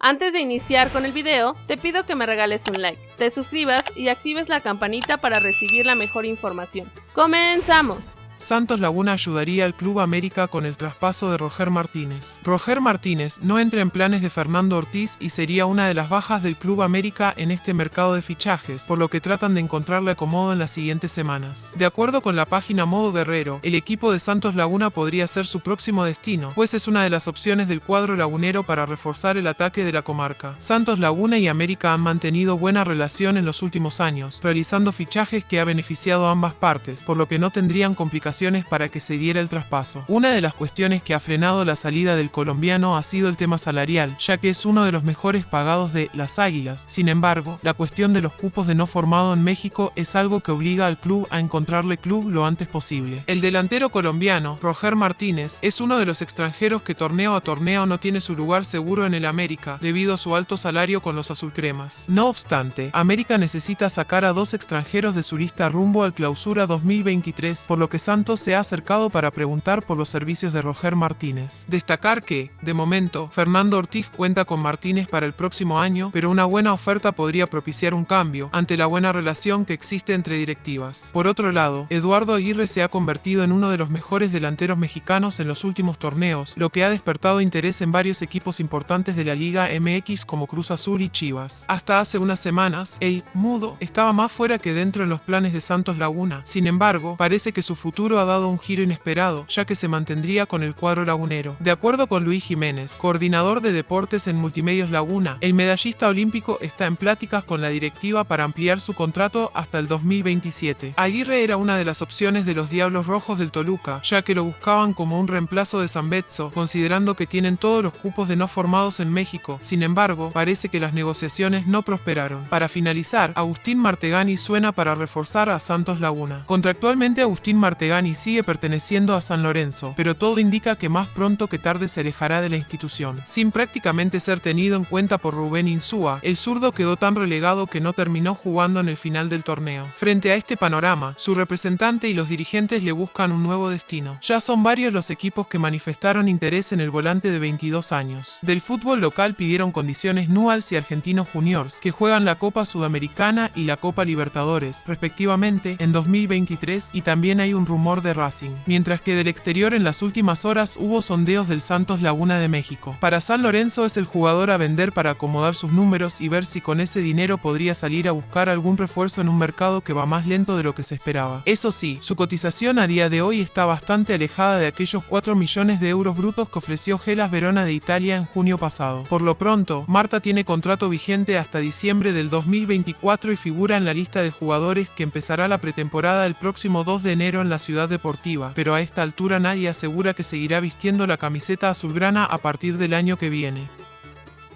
Antes de iniciar con el video, te pido que me regales un like, te suscribas y actives la campanita para recibir la mejor información. ¡Comenzamos! Santos Laguna ayudaría al Club América con el traspaso de Roger Martínez. Roger Martínez no entra en planes de Fernando Ortiz y sería una de las bajas del Club América en este mercado de fichajes, por lo que tratan de encontrarle acomodo en las siguientes semanas. De acuerdo con la página Modo Guerrero, el equipo de Santos Laguna podría ser su próximo destino, pues es una de las opciones del cuadro lagunero para reforzar el ataque de la comarca. Santos Laguna y América han mantenido buena relación en los últimos años, realizando fichajes que ha beneficiado a ambas partes, por lo que no tendrían complicaciones para que se diera el traspaso. Una de las cuestiones que ha frenado la salida del colombiano ha sido el tema salarial, ya que es uno de los mejores pagados de las Águilas. Sin embargo, la cuestión de los cupos de no formado en México es algo que obliga al club a encontrarle club lo antes posible. El delantero colombiano, Roger Martínez, es uno de los extranjeros que torneo a torneo no tiene su lugar seguro en el América, debido a su alto salario con los azulcremas. No obstante, América necesita sacar a dos extranjeros de su lista rumbo al clausura 2023, por lo que Se ha acercado para preguntar por los servicios de Roger Martínez. Destacar que, de momento, Fernando Ortiz cuenta con Martínez para el próximo año, pero una buena oferta podría propiciar un cambio, ante la buena relación que existe entre directivas. Por otro lado, Eduardo Aguirre se ha convertido en uno de los mejores delanteros mexicanos en los últimos torneos, lo que ha despertado interés en varios equipos importantes de la Liga MX como Cruz Azul y Chivas. Hasta hace unas semanas, el mudo estaba más fuera que dentro en los planes de Santos Laguna. Sin embargo, parece que su futuro ha dado un giro inesperado, ya que se mantendría con el cuadro lagunero. De acuerdo con Luis Jiménez, coordinador de deportes en Multimedios Laguna, el medallista olímpico está en pláticas con la directiva para ampliar su contrato hasta el 2027. Aguirre era una de las opciones de los Diablos Rojos del Toluca, ya que lo buscaban como un reemplazo de San Betzo, considerando que tienen todos los cupos de no formados en México. Sin embargo, parece que las negociaciones no prosperaron. Para finalizar, Agustín Martegani suena para reforzar a Santos Laguna. Contractualmente Agustín Martegani y sigue perteneciendo a San Lorenzo, pero todo indica que más pronto que tarde se alejará de la institución. Sin prácticamente ser tenido en cuenta por Rubén Insúa, el zurdo quedó tan relegado que no terminó jugando en el final del torneo. Frente a este panorama, su representante y los dirigentes le buscan un nuevo destino. Ya son varios los equipos que manifestaron interés en el volante de 22 años. Del fútbol local pidieron condiciones Newells y Argentinos Juniors, que juegan la Copa Sudamericana y la Copa Libertadores, respectivamente, en 2023 y también hay un rumor de Racing, mientras que del exterior en las últimas horas hubo sondeos del Santos Laguna de México. Para San Lorenzo es el jugador a vender para acomodar sus números y ver si con ese dinero podría salir a buscar algún refuerzo en un mercado que va más lento de lo que se esperaba. Eso sí, su cotización a día de hoy está bastante alejada de aquellos 4 millones de euros brutos que ofreció Gelas Verona de Italia en junio pasado. Por lo pronto, Marta tiene contrato vigente hasta diciembre del 2024 y figura en la lista de jugadores que empezará la pretemporada el próximo 2 de enero en la deportiva, pero a esta altura nadie asegura que seguirá vistiendo la camiseta azulgrana a partir del año que viene.